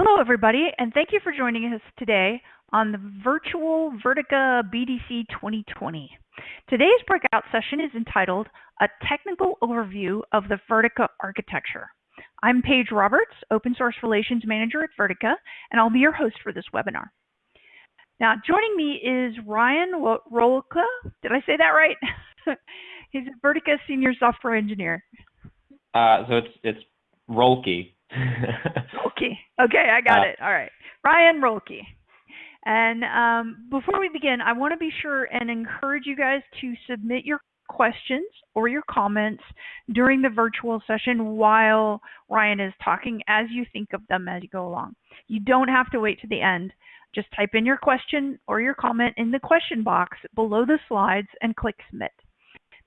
Hello, everybody, and thank you for joining us today on the virtual Vertica BDC 2020. Today's breakout session is entitled A Technical Overview of the Vertica Architecture. I'm Paige Roberts, Open Source Relations Manager at Vertica, and I'll be your host for this webinar. Now, joining me is Ryan Rolka. Did I say that right? He's a Vertica Senior Software Engineer. Uh, so it's it's Roelke. Roelke. Okay, I got uh, it. All right. Ryan Roelke. And um, before we begin, I want to be sure and encourage you guys to submit your questions or your comments during the virtual session while Ryan is talking as you think of them as you go along. You don't have to wait to the end. Just type in your question or your comment in the question box below the slides and click submit.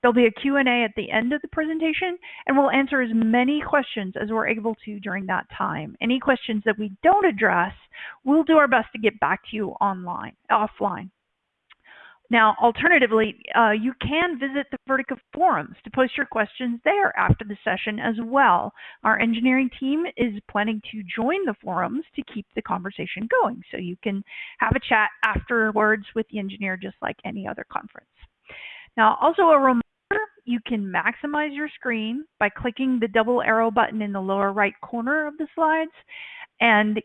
There'll be a Q&A at the end of the presentation, and we'll answer as many questions as we're able to during that time. Any questions that we don't address, we'll do our best to get back to you online, offline. Now, alternatively, uh, you can visit the Vertica forums to post your questions there after the session as well. Our engineering team is planning to join the forums to keep the conversation going, so you can have a chat afterwards with the engineer just like any other conference. Now, also a you can maximize your screen by clicking the double arrow button in the lower right corner of the slides. And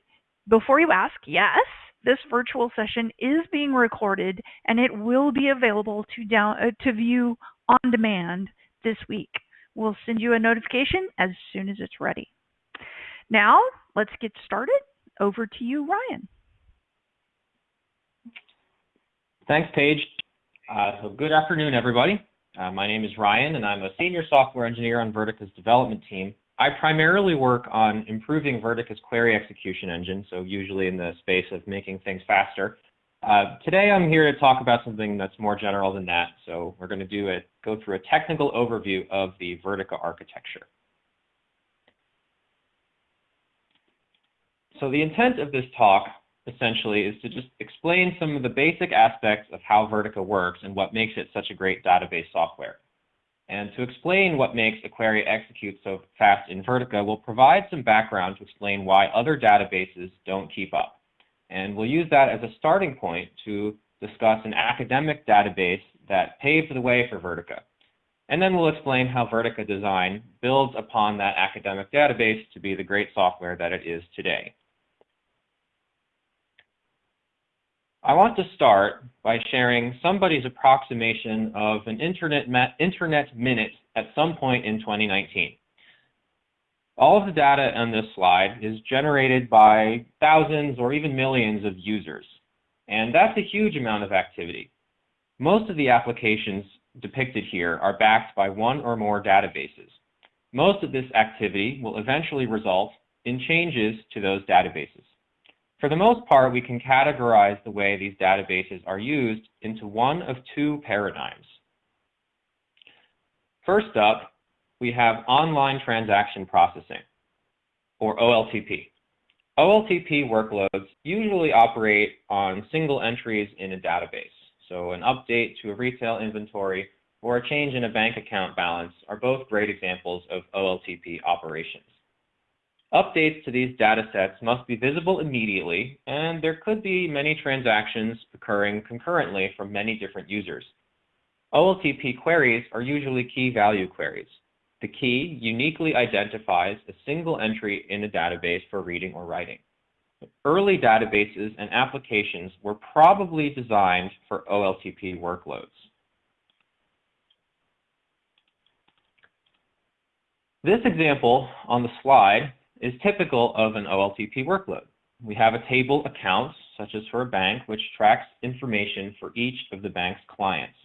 before you ask, yes, this virtual session is being recorded and it will be available to down uh, to view on demand this week. We'll send you a notification as soon as it's ready. Now, let's get started. Over to you, Ryan. Thanks, Paige. Uh, so good afternoon, everybody. Uh, my name is Ryan, and I'm a senior software engineer on Vertica's development team. I primarily work on improving Vertica's query execution engine, so usually in the space of making things faster. Uh, today I'm here to talk about something that's more general than that, so we're going to do a, go through a technical overview of the Vertica architecture. So the intent of this talk essentially is to just explain some of the basic aspects of how Vertica works and what makes it such a great database software. And to explain what makes a query execute so fast in Vertica, we'll provide some background to explain why other databases don't keep up. And we'll use that as a starting point to discuss an academic database that paved the way for Vertica. And then we'll explain how Vertica design builds upon that academic database to be the great software that it is today. Want to start by sharing somebody's approximation of an internet, internet minute at some point in 2019. All of the data on this slide is generated by thousands or even millions of users, and that's a huge amount of activity. Most of the applications depicted here are backed by one or more databases. Most of this activity will eventually result in changes to those databases. For the most part, we can categorize the way these databases are used into one of two paradigms. First up, we have online transaction processing, or OLTP. OLTP workloads usually operate on single entries in a database. So an update to a retail inventory or a change in a bank account balance are both great examples of OLTP operations. Updates to these data sets must be visible immediately, and there could be many transactions occurring concurrently from many different users. OLTP queries are usually key value queries. The key uniquely identifies a single entry in a database for reading or writing. Early databases and applications were probably designed for OLTP workloads. This example on the slide is typical of an OLTP workload. We have a table account, such as for a bank, which tracks information for each of the bank's clients.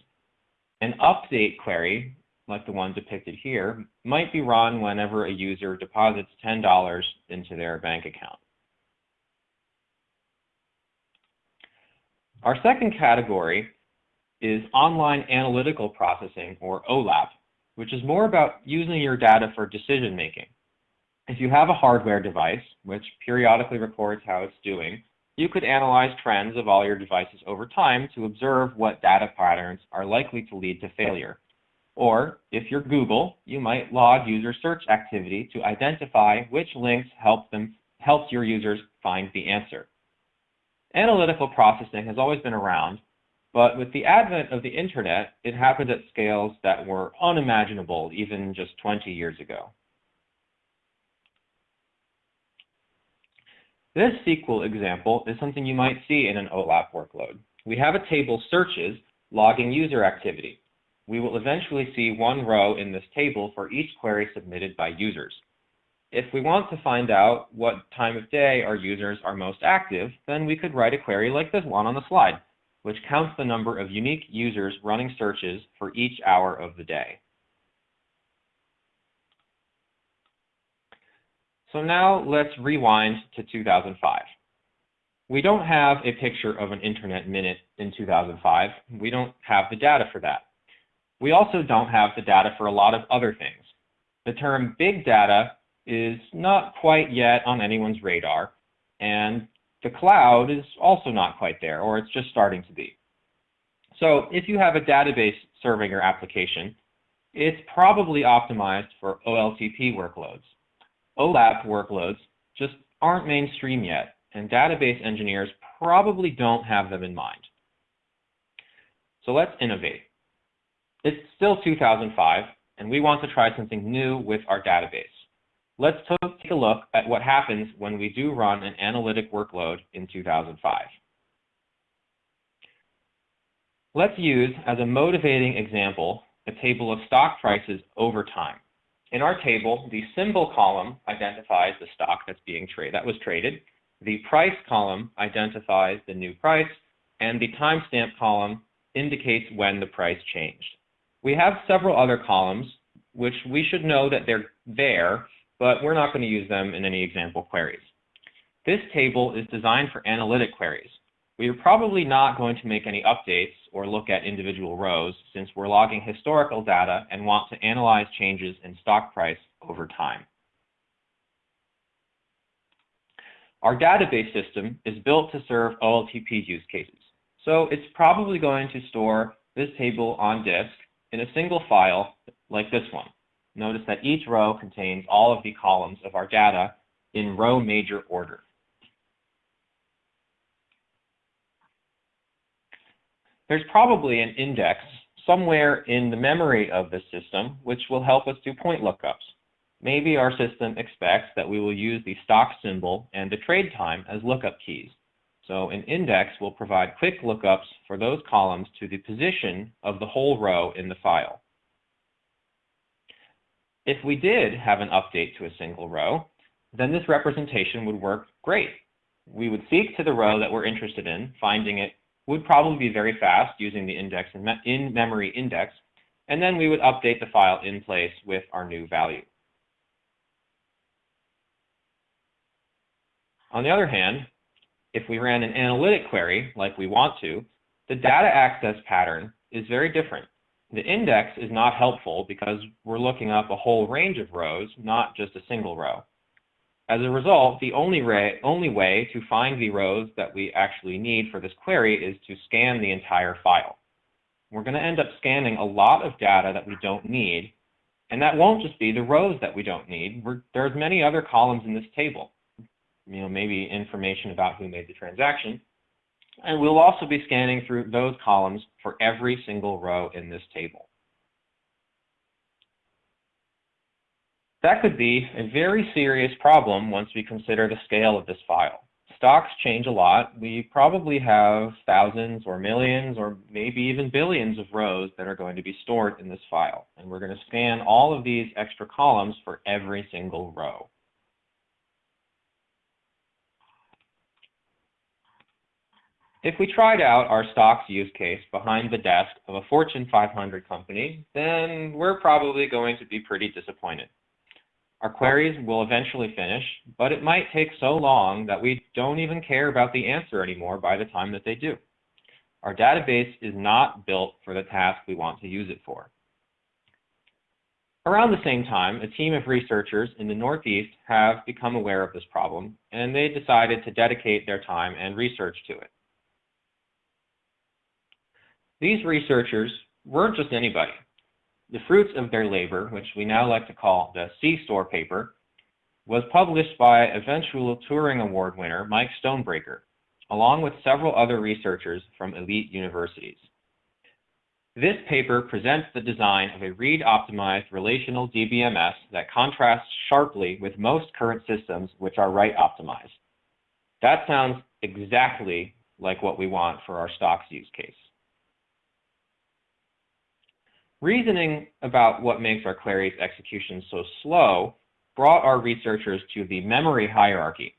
An update query, like the one depicted here, might be run whenever a user deposits $10 into their bank account. Our second category is online analytical processing, or OLAP, which is more about using your data for decision making. If you have a hardware device, which periodically records how it's doing, you could analyze trends of all your devices over time to observe what data patterns are likely to lead to failure. Or, if you're Google, you might log user search activity to identify which links help them helped your users find the answer. Analytical processing has always been around, but with the advent of the internet, it happened at scales that were unimaginable even just 20 years ago. This SQL example is something you might see in an OLAP workload. We have a table searches logging user activity. We will eventually see one row in this table for each query submitted by users. If we want to find out what time of day our users are most active, then we could write a query like this one on the slide, which counts the number of unique users running searches for each hour of the day. So now let's rewind to 2005. We don't have a picture of an internet minute in 2005. We don't have the data for that. We also don't have the data for a lot of other things. The term big data is not quite yet on anyone's radar, and the cloud is also not quite there, or it's just starting to be. So if you have a database serving your application, it's probably optimized for OLTP workloads. OLAP workloads just aren't mainstream yet, and database engineers probably don't have them in mind. So let's innovate. It's still 2005, and we want to try something new with our database. Let's take a look at what happens when we do run an analytic workload in 2005. Let's use as a motivating example a table of stock prices over time. In our table, the symbol column identifies the stock that's being traded that was traded. The price column identifies the new price, and the timestamp column indicates when the price changed. We have several other columns, which we should know that they're there but we're not going to use them in any example queries. This table is designed for analytic queries. We are probably not going to make any updates or look at individual rows since we're logging historical data and want to analyze changes in stock price over time. Our database system is built to serve OLTP use cases, so it's probably going to store this table on disk in a single file like this one. Notice that each row contains all of the columns of our data in row major order. There's probably an index somewhere in the memory of the system which will help us do point lookups. Maybe our system expects that we will use the stock symbol and the trade time as lookup keys. So an index will provide quick lookups for those columns to the position of the whole row in the file. If we did have an update to a single row, then this representation would work great. We would seek to the row that we're interested in, finding it would probably be very fast using the index in-memory index, and then we would update the file in place with our new value. On the other hand, if we ran an analytic query like we want to, the data access pattern is very different. The index is not helpful because we're looking up a whole range of rows, not just a single row. As a result, the only, only way to find the rows that we actually need for this query is to scan the entire file. We're going to end up scanning a lot of data that we don't need, and that won't just be the rows that we don't need. We're, there's many other columns in this table. You know, maybe information about who made the transaction, and we'll also be scanning through those columns for every single row in this table. That could be a very serious problem once we consider the scale of this file. Stocks change a lot. We probably have thousands or millions or maybe even billions of rows that are going to be stored in this file. And we're going to scan all of these extra columns for every single row. If we tried out our stocks use case behind the desk of a Fortune 500 company, then we're probably going to be pretty disappointed. Our queries will eventually finish, but it might take so long that we don't even care about the answer anymore by the time that they do. Our database is not built for the task we want to use it for. Around the same time, a team of researchers in the Northeast have become aware of this problem, and they decided to dedicate their time and research to it. These researchers weren't just anybody. The fruits of their labor, which we now like to call the C-store paper, was published by eventual Turing Award winner Mike Stonebraker, along with several other researchers from elite universities. This paper presents the design of a read-optimized relational DBMS that contrasts sharply with most current systems which are write-optimized. That sounds exactly like what we want for our stocks use case. Reasoning about what makes our query's execution so slow brought our researchers to the memory hierarchy,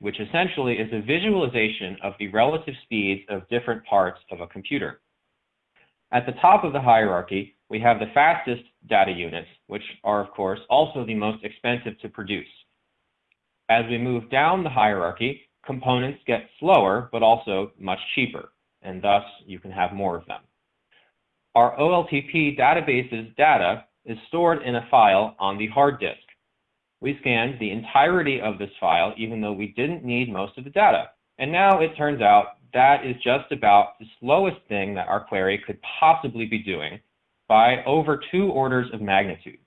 which essentially is a visualization of the relative speeds of different parts of a computer. At the top of the hierarchy, we have the fastest data units, which are, of course, also the most expensive to produce. As we move down the hierarchy, components get slower, but also much cheaper, and thus you can have more of them. Our OLTP database's data is stored in a file on the hard disk. We scanned the entirety of this file, even though we didn't need most of the data. And now it turns out that is just about the slowest thing that our query could possibly be doing by over two orders of magnitude.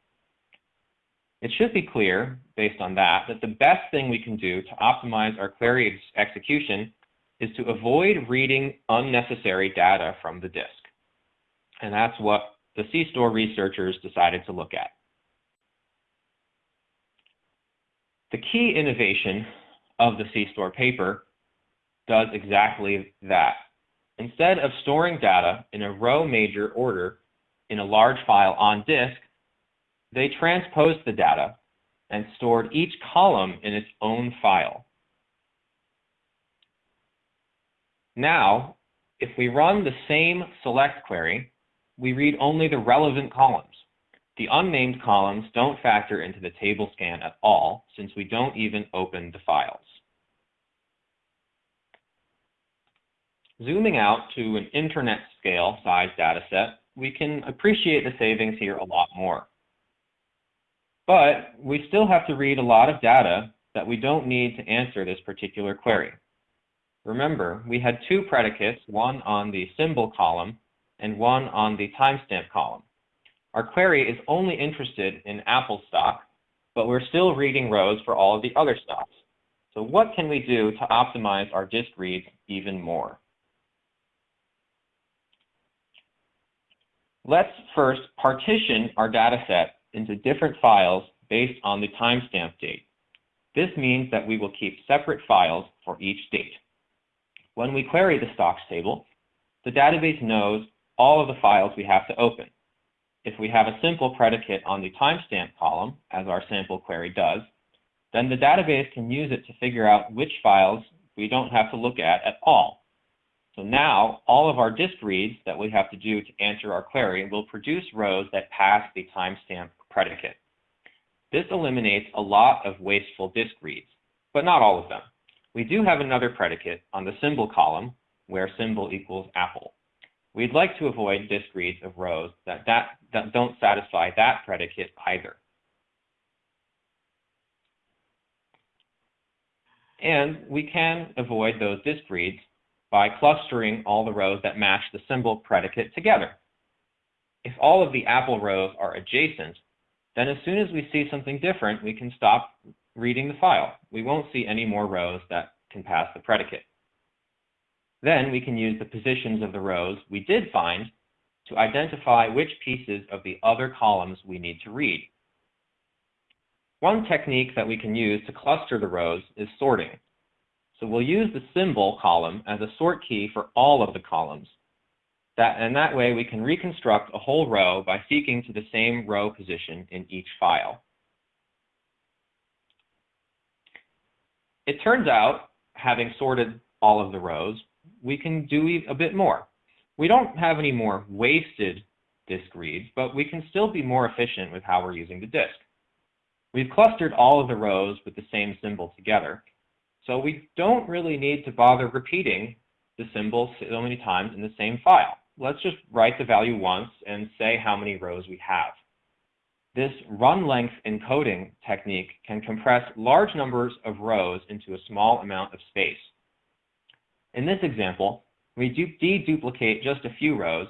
It should be clear, based on that, that the best thing we can do to optimize our query ex execution is to avoid reading unnecessary data from the disk. And that's what the C-store researchers decided to look at. The key innovation of the C-store paper does exactly that. Instead of storing data in a row major order in a large file on disk, they transposed the data and stored each column in its own file. Now, if we run the same select query, we read only the relevant columns. The unnamed columns don't factor into the table scan at all, since we don't even open the files. Zooming out to an internet scale size dataset, we can appreciate the savings here a lot more. But we still have to read a lot of data that we don't need to answer this particular query. Remember, we had two predicates, one on the symbol column and one on the timestamp column. Our query is only interested in Apple stock, but we're still reading rows for all of the other stocks. So what can we do to optimize our disk reads even more? Let's first partition our dataset into different files based on the timestamp date. This means that we will keep separate files for each date. When we query the stocks table, the database knows all of the files we have to open. If we have a simple predicate on the timestamp column, as our sample query does, then the database can use it to figure out which files we don't have to look at at all. So now all of our disk reads that we have to do to answer our query will produce rows that pass the timestamp predicate. This eliminates a lot of wasteful disk reads, but not all of them. We do have another predicate on the symbol column where symbol equals apple. We'd like to avoid disk reads of rows that, that, that don't satisfy that predicate either. And we can avoid those disk reads by clustering all the rows that match the symbol predicate together. If all of the apple rows are adjacent, then as soon as we see something different, we can stop reading the file. We won't see any more rows that can pass the predicate. Then we can use the positions of the rows we did find to identify which pieces of the other columns we need to read. One technique that we can use to cluster the rows is sorting. So we'll use the symbol column as a sort key for all of the columns. That, and that way we can reconstruct a whole row by seeking to the same row position in each file. It turns out, having sorted all of the rows, we can do a bit more. We don't have any more wasted disk reads, but we can still be more efficient with how we're using the disk. We've clustered all of the rows with the same symbol together, so we don't really need to bother repeating the symbol so many times in the same file. Let's just write the value once and say how many rows we have. This run length encoding technique can compress large numbers of rows into a small amount of space. In this example, we deduplicate just a few rows,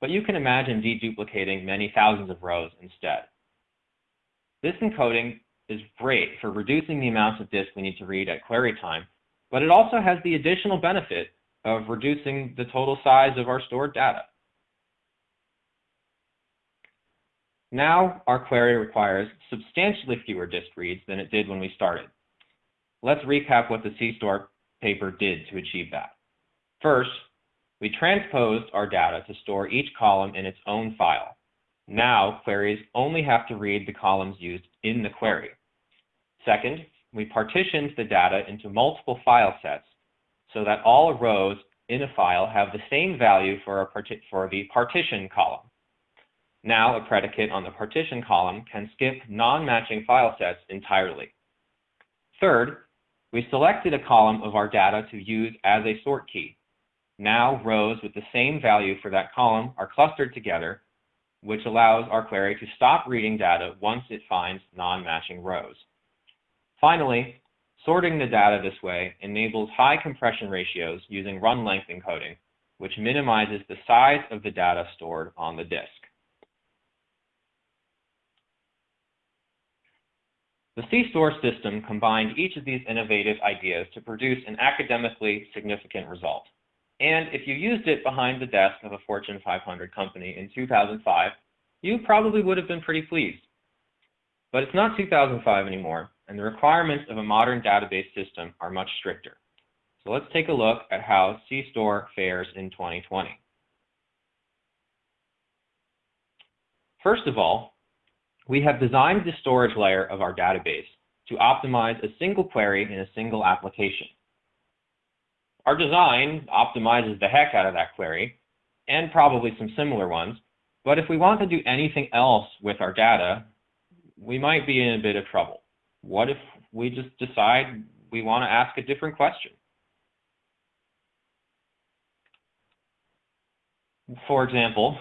but you can imagine deduplicating many thousands of rows instead. This encoding is great for reducing the amount of disk we need to read at query time, but it also has the additional benefit of reducing the total size of our stored data. Now our query requires substantially fewer disk reads than it did when we started. Let's recap what the C-Store paper did to achieve that. First, we transposed our data to store each column in its own file. Now queries only have to read the columns used in the query. Second, we partitioned the data into multiple file sets so that all rows in a file have the same value for, for the partition column. Now a predicate on the partition column can skip non-matching file sets entirely. Third, we selected a column of our data to use as a sort key. Now rows with the same value for that column are clustered together, which allows our query to stop reading data once it finds non-matching rows. Finally, sorting the data this way enables high compression ratios using run length encoding, which minimizes the size of the data stored on the disk. The C-Store system combined each of these innovative ideas to produce an academically significant result. And if you used it behind the desk of a Fortune 500 company in 2005, you probably would have been pretty pleased. But it's not 2005 anymore, and the requirements of a modern database system are much stricter. So let's take a look at how C-Store fares in 2020. First of all, we have designed the storage layer of our database to optimize a single query in a single application. Our design optimizes the heck out of that query, and probably some similar ones, but if we want to do anything else with our data, we might be in a bit of trouble. What if we just decide we want to ask a different question? For example,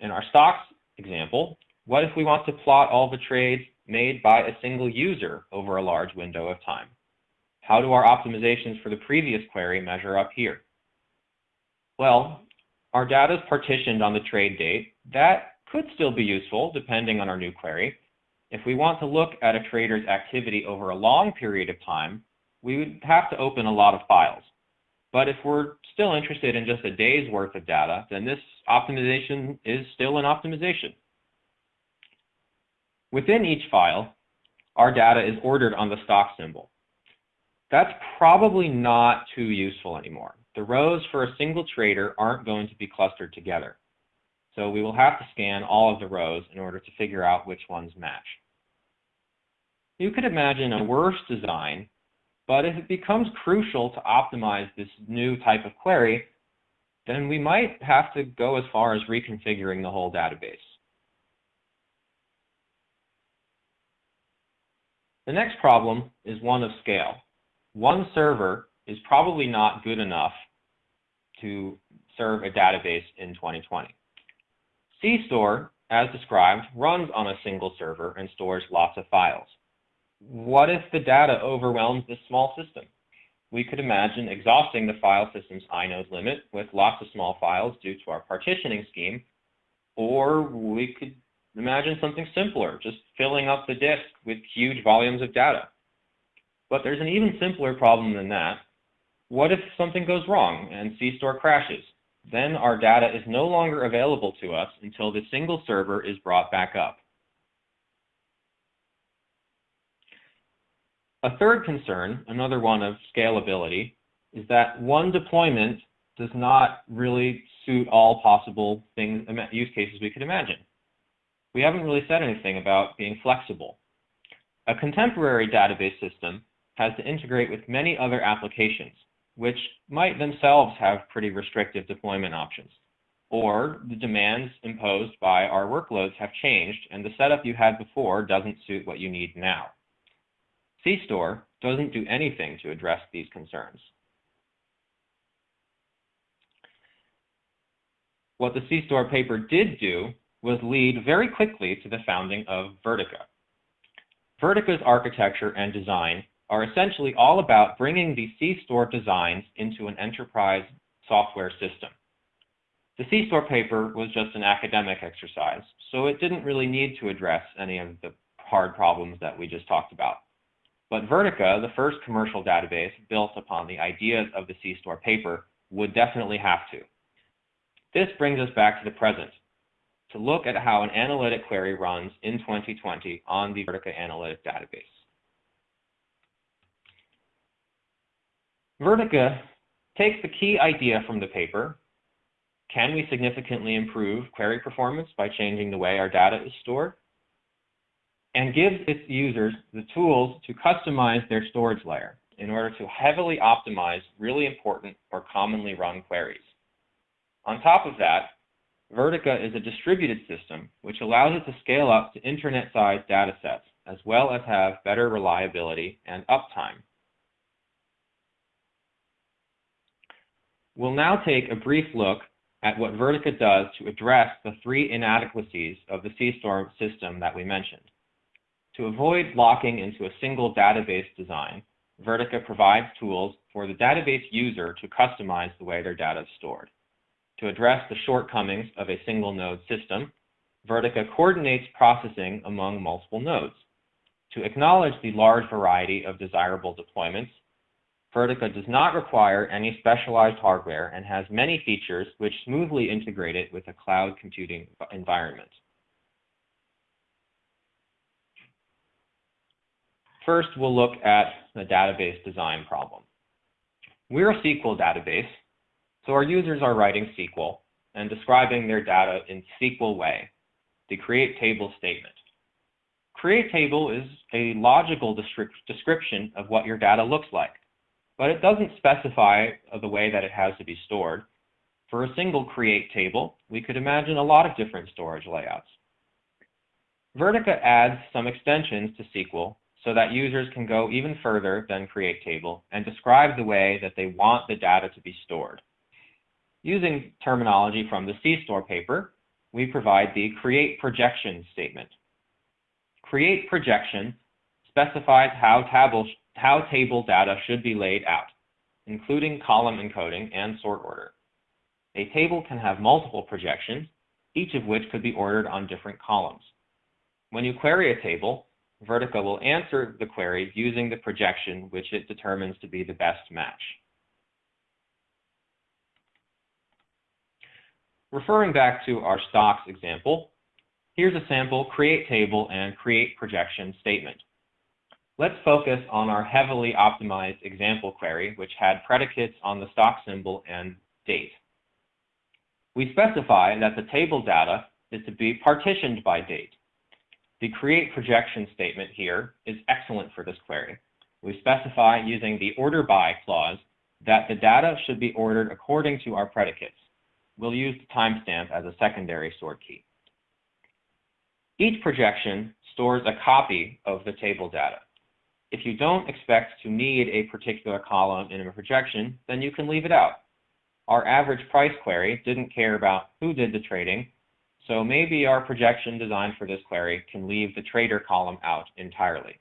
in our stocks example, what if we want to plot all the trades made by a single user over a large window of time? How do our optimizations for the previous query measure up here? Well, our data is partitioned on the trade date. That could still be useful depending on our new query. If we want to look at a trader's activity over a long period of time, we would have to open a lot of files. But if we're still interested in just a day's worth of data, then this optimization is still an optimization. Within each file, our data is ordered on the stock symbol. That's probably not too useful anymore. The rows for a single trader aren't going to be clustered together. So we will have to scan all of the rows in order to figure out which ones match. You could imagine a worse design, but if it becomes crucial to optimize this new type of query, then we might have to go as far as reconfiguring the whole database. The next problem is one of scale. One server is probably not good enough to serve a database in 2020. C-Store, as described, runs on a single server and stores lots of files. What if the data overwhelms this small system? We could imagine exhausting the file system's inode limit with lots of small files due to our partitioning scheme, or we could Imagine something simpler, just filling up the disk with huge volumes of data. But there's an even simpler problem than that. What if something goes wrong and C-Store crashes? Then our data is no longer available to us until the single server is brought back up. A third concern, another one of scalability, is that one deployment does not really suit all possible things, use cases we could imagine we haven't really said anything about being flexible. A contemporary database system has to integrate with many other applications, which might themselves have pretty restrictive deployment options. Or the demands imposed by our workloads have changed and the setup you had before doesn't suit what you need now. C-Store doesn't do anything to address these concerns. What the C-Store paper did do was lead very quickly to the founding of Vertica. Vertica's architecture and design are essentially all about bringing the C-Store designs into an enterprise software system. The C-Store paper was just an academic exercise, so it didn't really need to address any of the hard problems that we just talked about. But Vertica, the first commercial database built upon the ideas of the C-Store paper, would definitely have to. This brings us back to the present, to look at how an analytic query runs in 2020 on the Vertica Analytic database. Vertica takes the key idea from the paper, can we significantly improve query performance by changing the way our data is stored? And gives its users the tools to customize their storage layer in order to heavily optimize really important or commonly run queries. On top of that, Vertica is a distributed system, which allows it to scale up to internet-sized data sets, as well as have better reliability and uptime. We'll now take a brief look at what Vertica does to address the three inadequacies of the CStore system that we mentioned. To avoid locking into a single database design, Vertica provides tools for the database user to customize the way their data is stored. To address the shortcomings of a single node system, Vertica coordinates processing among multiple nodes. To acknowledge the large variety of desirable deployments, Vertica does not require any specialized hardware and has many features which smoothly integrate it with a cloud computing environment. First, we'll look at the database design problem. We're a SQL database, so our users are writing SQL and describing their data in SQL way, the create table statement. Create table is a logical description of what your data looks like, but it doesn't specify the way that it has to be stored. For a single create table, we could imagine a lot of different storage layouts. Vertica adds some extensions to SQL so that users can go even further than create table and describe the way that they want the data to be stored. Using terminology from the CStore paper, we provide the create projection statement. Create projection specifies how, table, how table data should be laid out, including column encoding and sort order. A table can have multiple projections, each of which could be ordered on different columns. When you query a table, Vertica will answer the query using the projection which it determines to be the best match. Referring back to our stocks example, here's a sample create table and create projection statement. Let's focus on our heavily optimized example query, which had predicates on the stock symbol and date. We specify that the table data is to be partitioned by date. The create projection statement here is excellent for this query. We specify using the order by clause that the data should be ordered according to our predicates we'll use the timestamp as a secondary sort key. Each projection stores a copy of the table data. If you don't expect to need a particular column in a projection, then you can leave it out. Our average price query didn't care about who did the trading, so maybe our projection designed for this query can leave the trader column out entirely.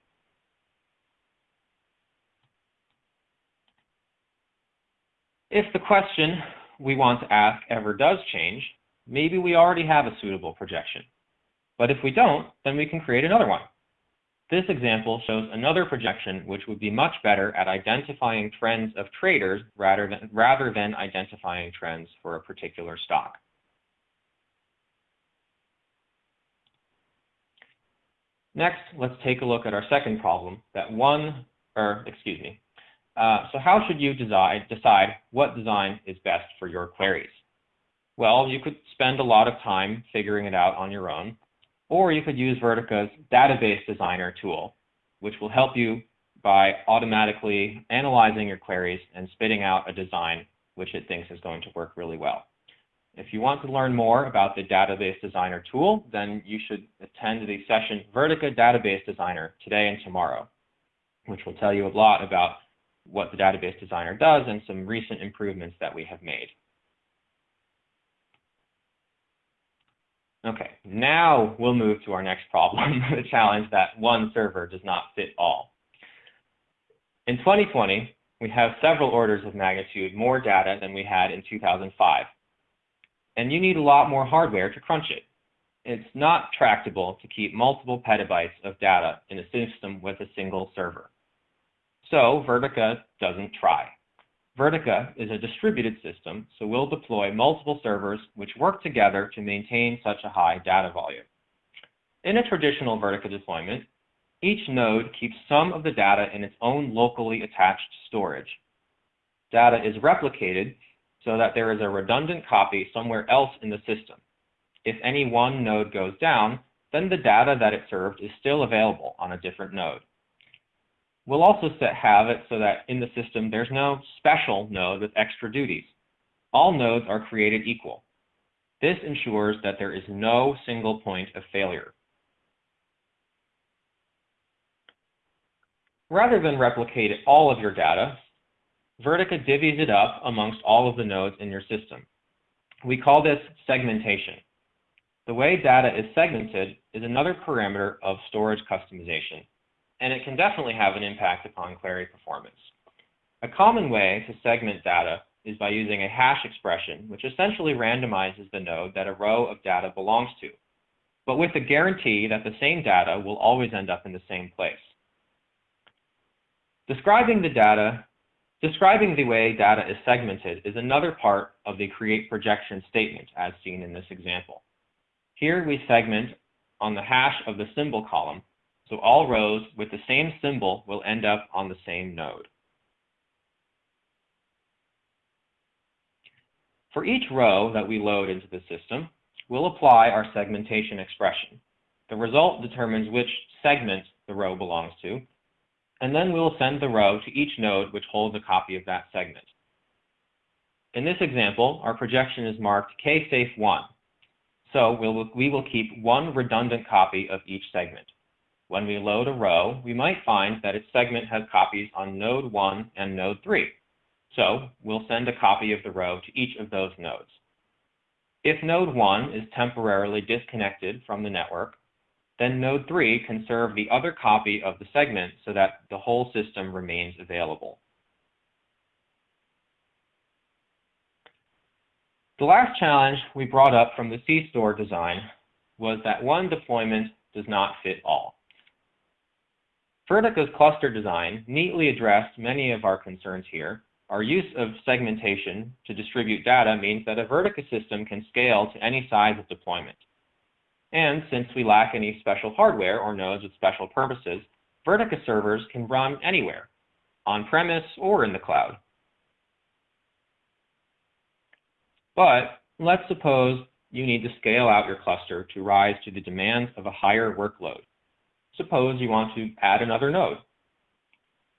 If the question we want to ask ever does change, maybe we already have a suitable projection. But if we don't, then we can create another one. This example shows another projection which would be much better at identifying trends of traders rather than, rather than identifying trends for a particular stock. Next, let's take a look at our second problem that one, or excuse me, uh, so how should you decide, decide what design is best for your queries? Well, you could spend a lot of time figuring it out on your own, or you could use Vertica's database designer tool, which will help you by automatically analyzing your queries and spitting out a design which it thinks is going to work really well. If you want to learn more about the Database Designer tool, then you should attend the session Vertica Database Designer today and tomorrow, which will tell you a lot about what the database designer does and some recent improvements that we have made. Okay, now we'll move to our next problem, the challenge that one server does not fit all. In 2020, we have several orders of magnitude more data than we had in 2005. And you need a lot more hardware to crunch it. it's not tractable to keep multiple petabytes of data in a system with a single server. So Vertica doesn't try. Vertica is a distributed system, so we'll deploy multiple servers which work together to maintain such a high data volume. In a traditional Vertica deployment, each node keeps some of the data in its own locally attached storage. Data is replicated so that there is a redundant copy somewhere else in the system. If any one node goes down, then the data that it served is still available on a different node. We'll also set, have it so that in the system there's no special node with extra duties. All nodes are created equal. This ensures that there is no single point of failure. Rather than replicate all of your data, Vertica divvies it up amongst all of the nodes in your system. We call this segmentation. The way data is segmented is another parameter of storage customization and it can definitely have an impact upon query performance. A common way to segment data is by using a hash expression, which essentially randomizes the node that a row of data belongs to, but with the guarantee that the same data will always end up in the same place. Describing the data, describing the way data is segmented is another part of the create projection statement as seen in this example. Here we segment on the hash of the symbol column so all rows with the same symbol will end up on the same node. For each row that we load into the system, we'll apply our segmentation expression. The result determines which segment the row belongs to, and then we'll send the row to each node which holds a copy of that segment. In this example, our projection is marked ksafe1, so we'll, we will keep one redundant copy of each segment. When we load a row, we might find that its segment has copies on node 1 and node 3. So we'll send a copy of the row to each of those nodes. If node 1 is temporarily disconnected from the network, then node 3 can serve the other copy of the segment so that the whole system remains available. The last challenge we brought up from the C-store design was that one deployment does not fit all. Vertica's cluster design neatly addressed many of our concerns here. Our use of segmentation to distribute data means that a Vertica system can scale to any size of deployment. And since we lack any special hardware or nodes with special purposes, Vertica servers can run anywhere, on-premise or in the cloud. But let's suppose you need to scale out your cluster to rise to the demands of a higher workload. Suppose you want to add another node.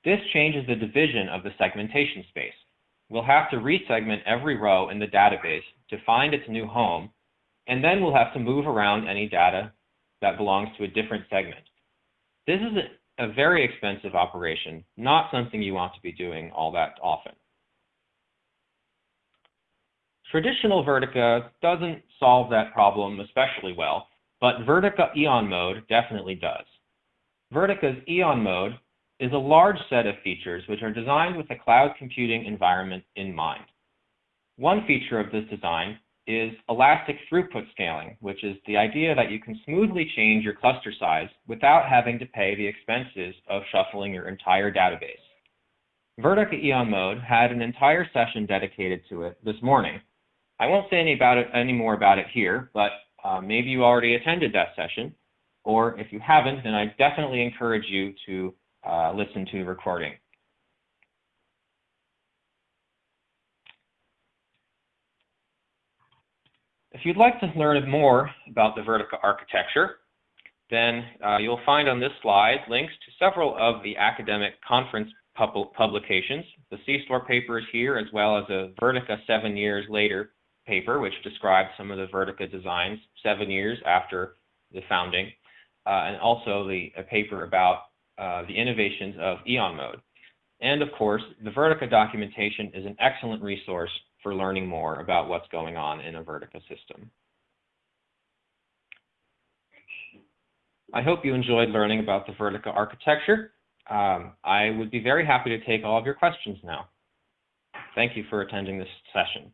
This changes the division of the segmentation space. We'll have to resegment every row in the database to find its new home, and then we'll have to move around any data that belongs to a different segment. This is a, very expensive operation, not something you want to be doing all that often. Traditional Vertica doesn't solve that problem especially well, but Vertica Eon mode definitely does. Vertica's Eon mode is a large set of features which are designed with a cloud computing environment in mind. One feature of this design is elastic throughput scaling, which is the idea that you can smoothly change your cluster size without having to pay the expenses of shuffling your entire database. Vertica Eon mode had an entire session dedicated to it this morning. I won't say any about it any more about it here, but uh, maybe you already attended that session. Or if you haven't, then I definitely encourage you to uh, listen to the recording. If you'd like to learn more about the Vertica architecture, then uh, you'll find on this slide links to several of the academic conference pub publications. The C-STORE paper is here, as well as a Vertica seven years later paper, which describes some of the Vertica designs seven years after the founding and also the a paper about uh, the innovations of Eon mode. And of course, the Vertica documentation is an excellent resource for learning more about what's going on in a Vertica system. I hope you enjoyed learning about the Vertica architecture. Um, I would be very happy to take all of your questions now. Thank you for attending this session.